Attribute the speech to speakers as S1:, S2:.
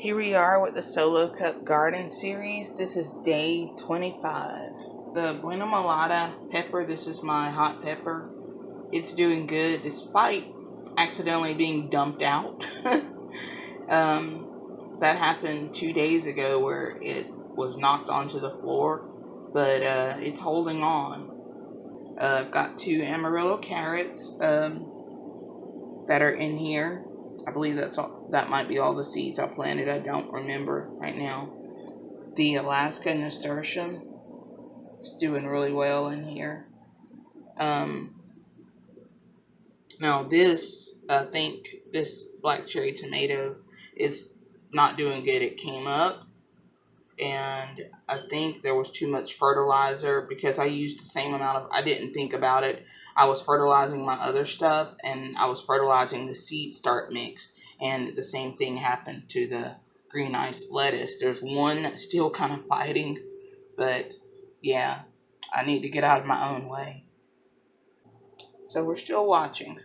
S1: Here we are with the Solo Cup Garden Series. This is day 25. The Buena Mulata pepper, this is my hot pepper. It's doing good despite accidentally being dumped out. um, that happened two days ago where it was knocked onto the floor, but uh, it's holding on. Uh, I've got two Amarillo carrots um, that are in here. I believe that's all, that might be all the seeds I planted. I don't remember right now. The Alaska nasturtium, it's doing really well in here. Um, now this, I think this black cherry tomato is not doing good. It came up and I think there was too much fertilizer because I used the same amount of, I didn't think about it. I was fertilizing my other stuff and I was fertilizing the seed start mix and the same thing happened to the green ice lettuce. There's one still kind of fighting, but yeah, I need to get out of my own way. So we're still watching.